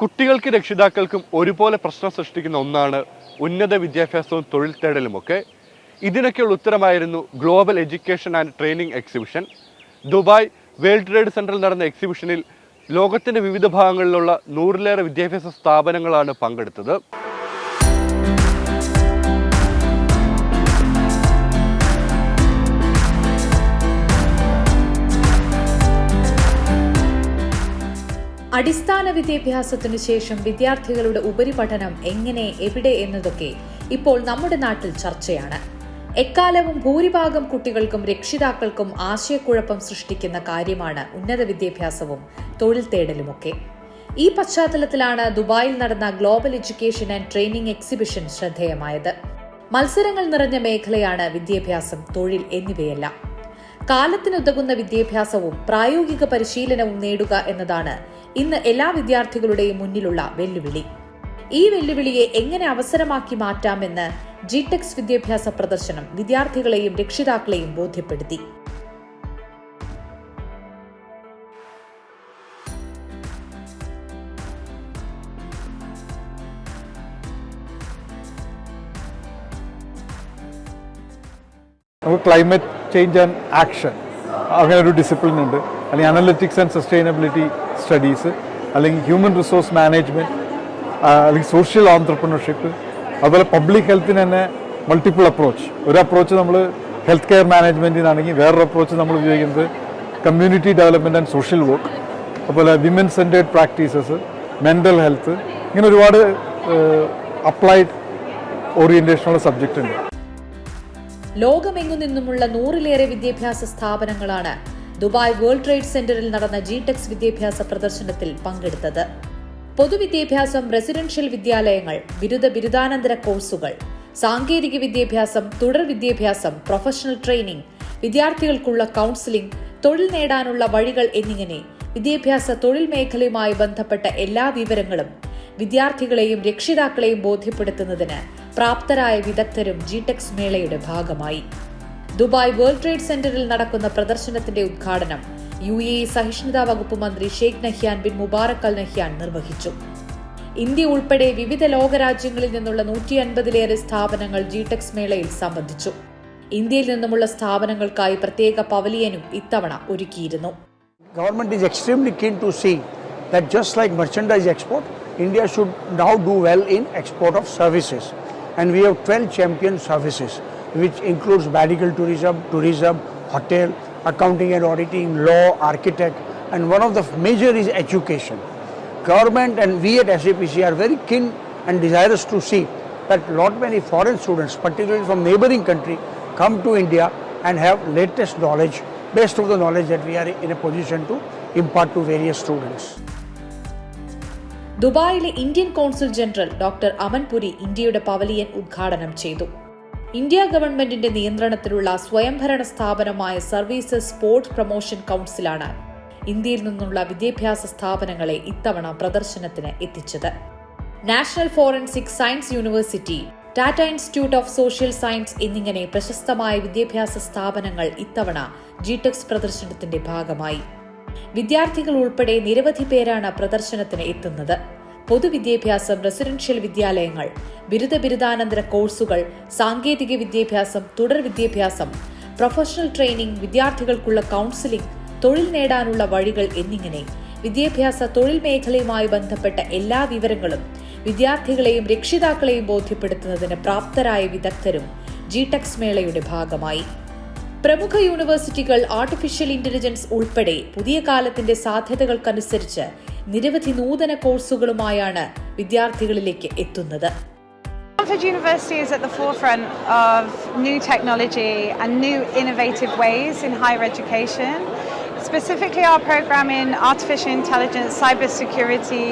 കുട്ടികൾക്ക് രക്ഷിതാക്കൾക്കും ഒരുപോലെ പ്രശ്നം സൃഷ്ടിക്കുന്ന ഒന്നാണ് ഉന്നത വിദ്യാഭ്യാസവും തൊഴിൽ തേടലുമൊക്കെ. ഇതിനൊക്കെയുള്ള ഉത്തരമായിരുന്നു global education and training exhibition Dubai world trade സെന്ററിൽ നടന്ന എക്സിബിഷനിൽ ലോകത്തിന്റെ വിവിധ ഭാഗങ്ങളിലുള്ള നൂറിലേറെ വിദ്യാഭ്യാസ സ്ഥാപനങ്ങളാണ് പങ്കെടുത്തത്. അടിസ്ഥാന വിദ്യാഭ്യാസത്തിനു ശേഷം വിദ്യാർത്ഥികളുടെ ഉപരിപഠനം എങ്ങനെ എവിടെ എന്നതൊക്കെ ഇപ്പോൾ നമ്മുടെ നാട്ടിൽ ചർച്ചയാണ്. എക്കാലവും ഭൂരിഭാഗം കുട്ടികൾക്കും രക്ഷിതാക്കൾക്കും ആശയക്കുഴപ്പം സൃഷ്ടിക്കുന്ന കാര്യമാണ് ഉന്നത വിദ്യാഭ്യാസവും തൊഴിൽ തേടലുമൊക്കെ. ഈ പശ്ചാത്തലത്തിലാണ് ദുബായിൽ നടന്ന global education and training exhibition ശ്രദ്ധേയമായത്. മത്സരങ്ങൾ നിറഞ്ഞ മേഖലയാണ് വിദ്യാഭ്യാസം തൊഴിൽ എന്നിവയെല്ലാം. കാലത്തിനുതകുന്ന വിദ്യാഭ്യാസവും പ്രായോഗിക പരിശീലനവും നേടുക എന്നതാണ് ഇന്ന് എല്ലാ വിദ്യാർത്ഥികളുടെയും മുന്നിലുള്ള വെല്ലുവിളി. ഈ വെല്ലുവിളിയെ എങ്ങനെ അവസരമാക്കി മാറ്റാമെന്ന് ജിടെക്സ് വിദ്യാഭ്യാസ പ്രദർശനം വിദ്യാർത്ഥികളെയും രക്ഷിതാക്കളെയും ബോധ്യപ്പെടുത്തി. നമുക്ക് ക്ലൈമറ്റ് ചേഞ്ച് ആൻഡ് ആക്ഷൻ അങ്ങനെ ഒരു ഡിസിപ്ലിൻ ഉണ്ട്. അല്ലെങ്കിൽ അനലറ്റിക്സ് ആൻഡ് സസ്റ്റൈനബിലിറ്റി സ്റ്റഡീസ് അല്ലെങ്കിൽ ഹ്യൂമൻ റിസോഴ്സ് മാനേജ്മെന്റ് അല്ലെങ്കിൽ സോഷ്യൽ ഓൺട്രപ്രണർഷിപ്പ് അതുപോലെ പബ്ലിക് ഹെൽത്തിന് തന്നെ മൾട്ടിപ്പിൾ അപ്രോച്ച് ഒരു അപ്രോച്ച് നമ്മൾ ഹെൽത്ത് കെയർ മാനേജ്മെന്റിനാണെങ്കിൽ വേറൊരു അപ്രോച്ച് നമ്മൾ ഉപയോഗിക്കുന്നത് community development and social work അതുപോലെ women centred practices mental health ഇങ്ങനെ ഒരുപാട് അപ്ലൈഡ് ഓറിയന്റേഷനുള്ള സബ്ജക്റ്റ് ഉണ്ട്. ലോകമെങ്ങു നിന്നുമുള്ള നൂറിലേറെ വിദ്യാഭ്യാസ സ്ഥാപനങ്ങളാണ് ദുബായ് വേൾഡ് ട്രേഡ് സെന്ററിൽ നടന്ന ജിടെക്സ് വിദ്യാഭ്യാസ പ്രദർശനത്തിൽ പങ്കെടുത്തത്. പൊതുവിദ്യാഭ്യാസം റെസിഡൻഷ്യൽ വിദ്യാലയങ്ങൾ ബിരുദ ബിരുദാനന്തര കോഴ്സുകൾ സാങ്കേതിക വിദ്യാഭ്യാസം തുടർ വിദ്യാഭ്യാസം പ്രൊഫഷണൽ ട്രെയിനിംഗ് വിദ്യാർത്ഥികൾക്കുള്ള കൗൺസിലിംഗ് തൊഴിൽ നേടാനുള്ള വഴികൾ എന്നിങ്ങനെ വിദ്യാഭ്യാസ തൊഴിൽ മേഖലയുമായി ബന്ധപ്പെട്ട എല്ലാ വിവരങ്ങളും വിദ്യാർത്ഥികളെയും രക്ഷിതാക്കളെയും ബോധ്യപ്പെടുത്തുന്നതിന് പ്രാപ്തരായ വിദഗ്ധരും ജിടെക്സ് മേളയുടെ ഭാഗമായി. ദുബായ് വേൾഡ് ട്രേഡ് സെന്ററിൽ നടക്കുന്ന പ്രദർശനത്തിന്റെ ഉദ്ഘാടനം യു എ സഹിഷ്ണുതാ വകുപ്പ് മന്ത്രി Sheikh Nahyan bin Mubarak Al Nahyan നിർവഹിച്ചു. ഇന്ത്യ ഉൾപ്പെടെ വിവിധ ലോകരാജ്യങ്ങളിൽ നിന്നുള്ള നൂറ്റി അൻപതിലേറെ സ്ഥാപനങ്ങൾ ജിടെക്സ് മേളയിൽ സംബന്ധിച്ചു. ഇന്ത്യയിൽ നിന്നുമുള്ള സ്ഥാപനങ്ങൾക്കായി പ്രത്യേക പവലിയനും ഇത്തവണ ഒരുക്കിയിരുന്നു. Government is extremely keen to see that just like merchandise export, India should now do well in export of services. And we have 12 champion services, which includes medical tourism, tourism, hotel, accounting and auditing, law, architect, and one of the major is education. Government and we at SAPC are very keen and desirous to see that lot many foreign students, particularly from neighboring country, come to India and have latest knowledge, best of the knowledge that we are in a position to impart to various students. ദുബായിലെ Indian consul general doctor Amanpuri ഇന്ത്യയുടെ pavilion ഉദ്ഘാടനം ചെയ്തു. India ഗവൺമെന്റിന്റെ നിയന്ത്രണത്തിലുള്ള സ്വയംഭരണ സ്ഥാപനമായ services sports promotion കൗൺസിലാണ് ഇന്ത്യയിൽ നിന്നുള്ള വിദ്യാഭ്യാസ സ്ഥാപനങ്ങളെ ഇത്തവണ പ്രദർശനത്തിന് എത്തിച്ചത്. National Forensic Science University Tata Institute of Social Science എന്നിങ്ങനെ പ്രശസ്തമായ വിദ്യാഭ്യാസ സ്ഥാപനങ്ങൾ ഇത്തവണ ജിടെക്സ് പ്രദർശനത്തിന്റെ ഭാഗമായി. വിദ്യാർത്ഥികൾ ഉൾപ്പെടെ നിരവധി പേരാണ് പ്രദർശനത്തിന് എത്തുന്നത്. പൊതുവിദ്യാഭ്യാസം റെസിഡൻഷ്യൽ വിദ്യാലയങ്ങൾ ബിരുദ ബിരുദാനന്തര കോഴ്സുകൾ സാങ്കേതിക വിദ്യാഭ്യാസം തുടർ വിദ്യാഭ്യാസം പ്രൊഫഷണൽ ട്രെയിനിംഗ് വിദ്യാർത്ഥികൾക്കുള്ള കൗൺസിലിംഗ് തൊഴിൽ നേടാനുള്ള വഴികൾ എന്നിങ്ങനെ വിദ്യാഭ്യാസ തൊഴിൽ മേഖലയുമായി ബന്ധപ്പെട്ട എല്ലാ വിവരങ്ങളും വിദ്യാർത്ഥികളെയും രക്ഷിതാക്കളെയും ബോധ്യപ്പെടുത്തുന്നതിന് പ്രാപ്തരായ വിദഗ്ധരും ജിടെക്സ് മേളയുടെ ഭാഗമായി. പ്രമുഖ യൂണിവേഴ്സിറ്റികൾ ആർട്ടിഫിഷ്യൽ ഇന്റലിജൻസ് ഉൾപ്പെടെ പുതിയ കാലത്തിന്റെ സാധ്യതകൾക്കനുസരിച്ച് നിരവധി നൂതന കോഴ്സുകളുമായാണ് വിദ്യാർത്ഥികളിലേക്ക് എത്തുന്നത് Stanford University is at the forefront of new technology and new innovative ways in higher education. Specifically, our program in artificial intelligence, cybersecurity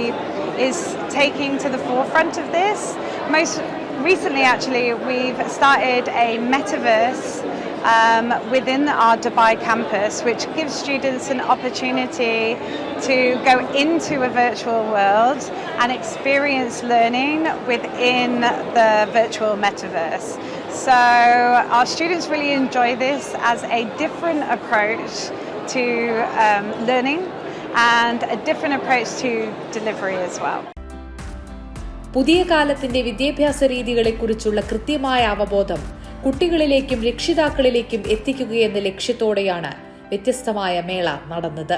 is taking to the forefront of this. Most recently, actually, we've started a metaverse um, within our Dubai campus, which gives students an opportunity to go into a virtual world and experience learning within the virtual metaverse. So, our students really enjoy this as a different approach to um, learning and a different approach to delivery as well. പുതിയ കാലത്തിന്റെ വിദ്യാഭ്യാസ രീതികളെക്കുറിച്ചുള്ള കൃത്യമായ അവബോധം കുട്ടികളിലേക്കും രക്ഷിതാക്കളിലേക്കും എത്തിക്കുകയെന്ന ലക്ഷ്യത്തോടെയാണ് വ്യത്യസ്തമായ മേള നടന്നത്.